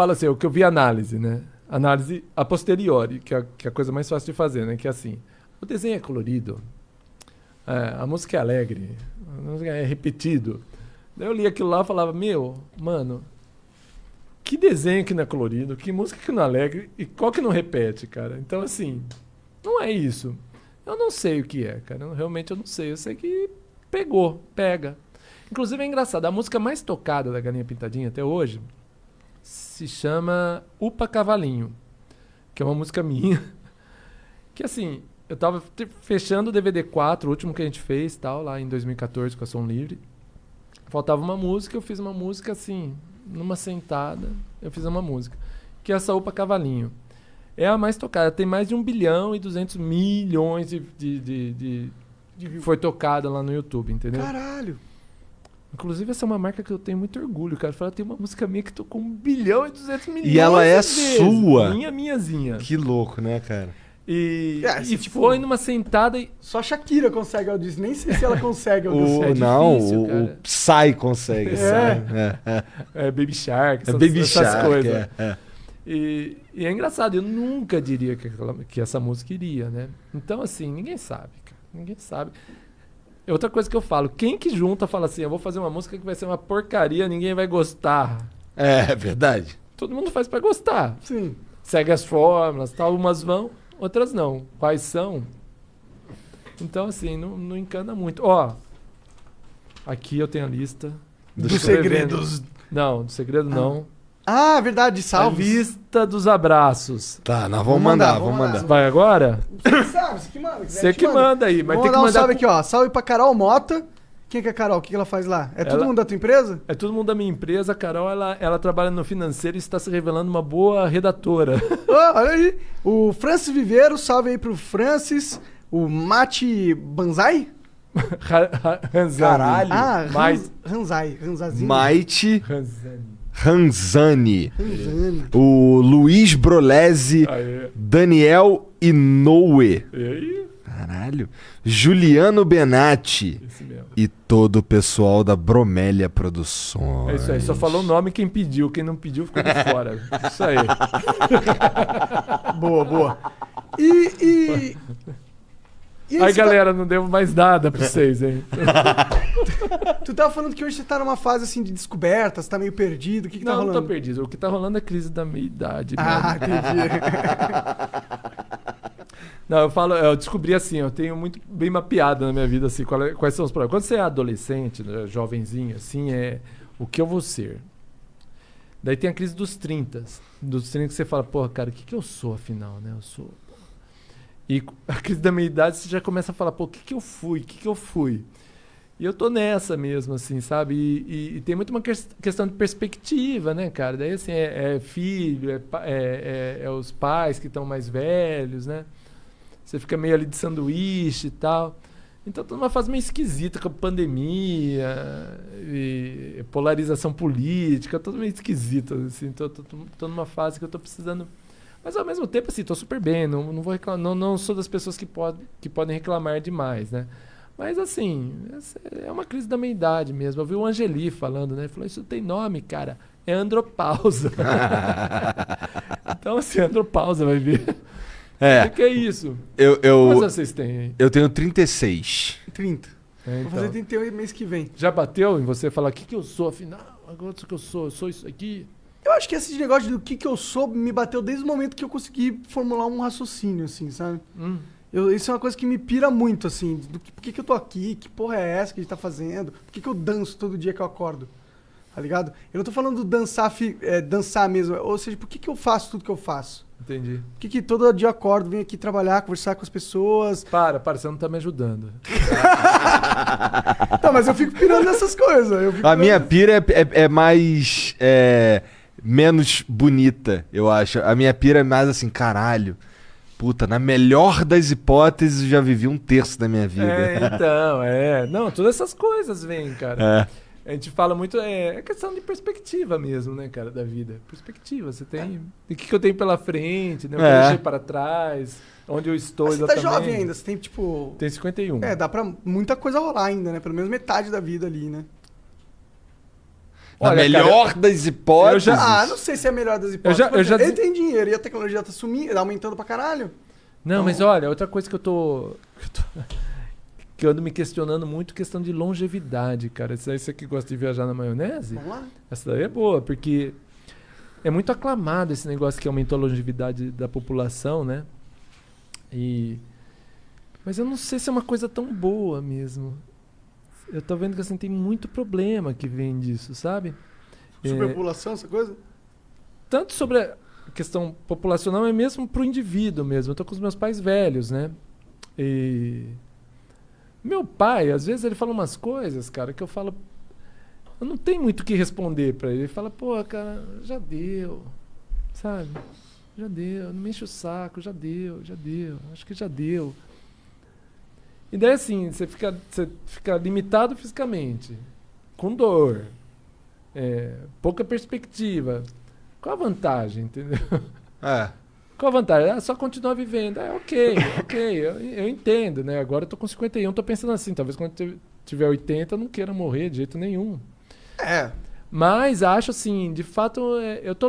falo assim, o que eu vi análise, né? Análise a posteriori, que é, que é a coisa mais fácil de fazer, né? Que é assim, o desenho é colorido, é, a música é alegre, a música é repetido. Daí eu li aquilo lá e falava, meu, mano, que desenho que não é colorido, que música que não é alegre e qual que não repete, cara? Então, assim, não é isso. Eu não sei o que é, cara. Eu, realmente eu não sei. Eu sei que pegou, pega. Inclusive é engraçado, a música mais tocada da Galinha Pintadinha até hoje se chama Upa Cavalinho, que é uma música minha. Que assim, eu tava fechando o DVD 4, o último que a gente fez, tal, lá em 2014 com a Som Livre. Faltava uma música, eu fiz uma música assim, numa sentada, eu fiz uma música, que é essa Upa Cavalinho. É a mais tocada, tem mais de 1 bilhão e 200 milhões de, de, de, de, foi tocada lá no YouTube, entendeu? Caralho! Inclusive, essa é uma marca que eu tenho muito orgulho, cara. Fala, tem uma música minha que tocou 1 bilhão e 200 milhões. E ela é vezes. sua. Minha, minhazinha. Que louco, né, cara? E, É, e se, tipo, foi numa sentada e. Só a Shakira consegue audição. Nem sei se ela consegue O, audição. é não, difícil, o, o. Psy consegue. É. sabe? É, é. Baby Shark, É essas, Baby essas Shark. coisas. é. E, e é engraçado, eu nunca diria que, aquela- que essa música iria, né? Então, assim, ninguém sabe, cara. Ninguém sabe. É Outra coisa que eu falo, quem que junta fala assim, eu vou fazer uma música que vai ser uma porcaria, ninguém vai gostar. É, verdade. Todo mundo faz pra gostar. Sim. Segue as fórmulas, tal, umas vão, outras não. Quais são? Então, assim, não, não encana muito. Ó, aqui eu tenho a lista. Dos Dos segredos. Não, do segredo não. Ah, verdade, A salve. lista dos abraços. Tá, nós vamos Vamos mandar, mandar, vamos vamos mandar. Vai agora? Salve, você que manda. quiser, Você que manda aí, mas Vamos tem que mandar um mandar. salve com- aqui, ó. Salve pra Carol Mota. Quem que é a Carol? O que que ela faz lá? É todo Ela- mundo da tua empresa? É todo mundo da minha empresa. A Carol, ela, ela trabalha no financeiro e está se revelando uma boa redatora. Ó, olha aí. O Francis Viveiro, salve aí pro Francis. O Mate Banzai? Caralho. Ah, Mais- Ranz- Ranzai. Ranzazinho. Maite Ranzani. O Luiz Brolese. Aê. Daniel Inoue. E aí? Caralho. Juliano Benatti. E todo o pessoal da Bromélia Produções. É isso aí. Só falou o nome quem pediu. Quem não pediu ficou de fora. Isso aí. Boa, boa. E. e... e Aí, você tá- galera, não devo mais nada pra vocês, hein? tu tava falando que hoje você tá numa fase assim de descoberta, você tá meio perdido. O que, que tá não, não rolando? tô perdido. O que tá rolando é crise da meia idade. Ah, mesmo. entendi. Não, eu falo, eu descobri assim, eu tenho muito bem mapeado na minha vida assim, qual é- quais são os problemas. Quando você é adolescente, né, jovenzinho, assim, é o que eu vou ser. Daí tem a crise dos 30. Dos 30 que você fala, porra, cara, o que, que eu sou afinal, né? Eu sou. E a crise da meia idade você já começa a falar, pô, o que, que eu fui? O que, que eu fui? E eu tô nessa mesmo, assim, sabe? E, e- e tem muito uma ques- questão de perspectiva, né, cara? Daí, assim, é, é filho, é, é- é- é os pais que estão mais velhos, né? Você fica meio ali de sanduíche e tal. Então, tô numa fase meio esquisita com a pandemia e polarização política, tudo meio esquisito, assim. Tô, tô- tô numa fase que eu tô precisando... Mas, ao mesmo tempo, assim, tô super bem. Não, não vou reclamar, não, não sou das pessoas que, pode, que podem reclamar demais, né? Mas, assim, essa é uma crise da meia-idade mesmo. Eu vi o Angeli falando, né? Ele falou, isso tem nome, cara. É andropausa. então, assim, andropausa, vai ver. O É, que, que é isso? eu, Quantos eu, anos vocês têm aí? eu tenho 36. 30. É, Vou então. fazer 38 mês que vem. Já bateu em você falar o que, que eu sou, afinal? Agora o que eu sou? Eu sou isso aqui? Eu acho que esse negócio do que, que eu sou me bateu desde o momento que eu consegui formular um raciocínio, assim, sabe? Hum. Eu, isso é uma coisa que me pira muito, assim. Do que, por que, que eu tô aqui? Que porra é essa que a gente tá fazendo? Por que, que eu danço todo dia que eu acordo? Tá ligado? Eu não tô falando do dançar, fi- é, dançar mesmo. Ou seja, por que, que eu faço tudo que eu faço? Entendi. Por que, que todo dia eu acordo, venho aqui trabalhar, conversar com as pessoas? Para, para, você não tá me ajudando. Tá, mas eu fico pirando nessas coisas. Eu fico A minha pira é, é- é mais. é, menos bonita, eu acho. A minha pira é mais assim, caralho. Puta, na melhor das hipóteses, eu já vivi um terço da minha vida. É, então, é. Não, todas essas coisas vêm, cara. É. A gente fala muito, é, é questão de perspectiva mesmo, né, cara, da vida. Perspectiva, você tem... O que, que eu tenho pela frente, né? O que É. eu deixei para trás, onde eu estou Mas você tá exatamente. jovem ainda, você tem tipo. Tem 51. É, dá pra muita coisa rolar ainda, né? Pelo menos metade da vida ali, né? Olha, melhor das hipóteses. eu já- Ah, não sei se é a melhor das hipóteses. já- eu já Ele tem dinheiro e a tecnologia tá sumindo, aumentando pra caralho. Não, mas olha, outra coisa que eu tô. Que eu, tô- que eu ando me questionando muito, questão de longevidade, cara. Isso aí você que gosta de viajar na maionese? Vamos lá. Essa daí é boa, porque é muito aclamado esse negócio que aumentou a longevidade da população, né? E. Mas eu não sei se é uma coisa tão boa mesmo. Eu tô vendo que assim, tem muito problema que vem disso, sabe? É, Superpopulação, essa coisa? tanto sobre a questão populacional, é mesmo pro indivíduo mesmo. Eu tô com os meus pais velhos, né? E. Meu pai, às vezes ele fala umas coisas, cara, que eu falo. Eu não tenho muito o que responder pra ele. Ele fala, pô, cara, já deu. Sabe? Já deu. Não me enche o saco, já deu, já deu. Acho que já deu. E daí assim, você fica, você fica limitado fisicamente, com dor, é, pouca perspectiva. Qual a vantagem, entendeu? É. Qual a vantagem? Ah, só continuar vivendo. É ok, ok, eu, eu entendo, né? Agora eu tô com 51, tô pensando assim, talvez quando tiver 80 eu não queira morrer de jeito nenhum. É. Mas acho assim, de fato, é, eu tô